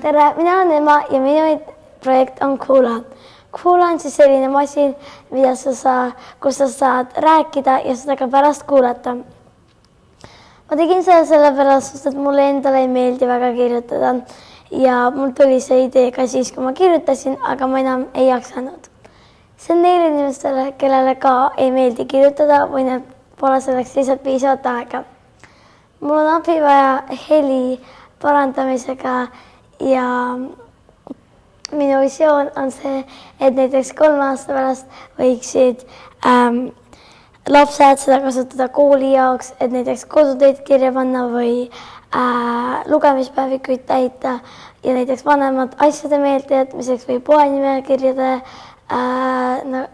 tere, mina olen Ema ja minu projekt on Kuula. Kuula on siis selline masin, mida sa saa, kus sa saad rääkida ja seda ka pärast kuulata. ma tegin seda sellepärast, sest et mulle endale ei meeldi väga kirjutada ja mul tuli see idee ka siis, kui ma kirjutasin, aga ma enam ei jaksanud. see on neile inimestele, kellele ka ei meeldi kirjutada või neil pole selleks lihtsalt piisavalt aega. mul on abi vaja heli parandamisega ja minu visioon on see, et näiteks kolme aasta pärast võiksid ähm, lapsed seda kasutada kooli jaoks, et näiteks kodutöid kirja panna või äh, lugemispäevikuid täita ja näiteks vanemad asjade meeldejätmiseks või poenimekirjade äh, no,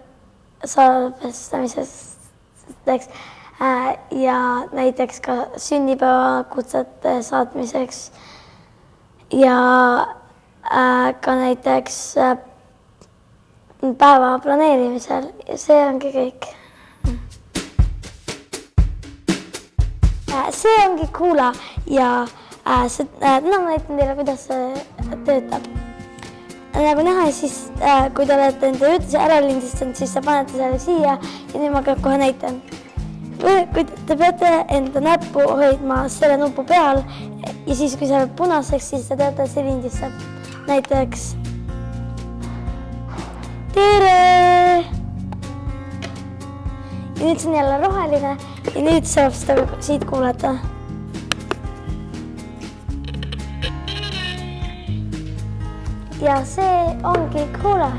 salvestamiseks äh, ja näiteks ka sünnipäevakutsete saatmiseks ja äh, ka näiteks äh, päeva planeerimisel ja see ongi kõik. see ongi Kuula ja äh, see äh,, täna ma näitan teile, kuidas see töötab. nagu näha, siis äh, kui te olete enda jutuse ära lindistanud, siis te panete selle siia ja nüüd ma kohe näitan. Kui te peate enda näppu hoidma selle nupu peal ja siis, kui see läheb punaseks, siis te teate, lindistab. näiteks tere. ja nüüd see on jälle roheline ja nüüd saab seda siit kuulata. ja see ongi Kuula